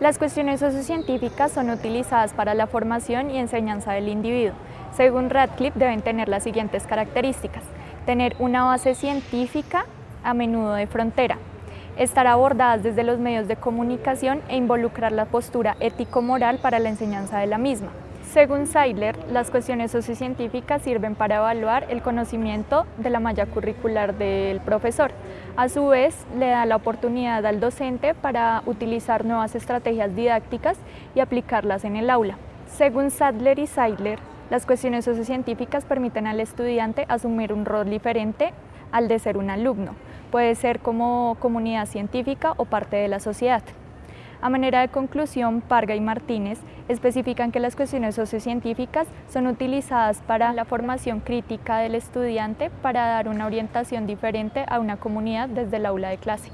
Las cuestiones sociocientíficas son utilizadas para la formación y enseñanza del individuo. Según Radcliffe, deben tener las siguientes características. Tener una base científica, a menudo de frontera. Estar abordadas desde los medios de comunicación e involucrar la postura ético-moral para la enseñanza de la misma. Según Seidler, las cuestiones sociocientíficas sirven para evaluar el conocimiento de la malla curricular del profesor. A su vez, le da la oportunidad al docente para utilizar nuevas estrategias didácticas y aplicarlas en el aula. Según Sadler y Seidler, las cuestiones sociocientíficas permiten al estudiante asumir un rol diferente al de ser un alumno. Puede ser como comunidad científica o parte de la sociedad. A manera de conclusión, Parga y Martínez especifican que las cuestiones sociocientíficas son utilizadas para la formación crítica del estudiante para dar una orientación diferente a una comunidad desde el aula de clase.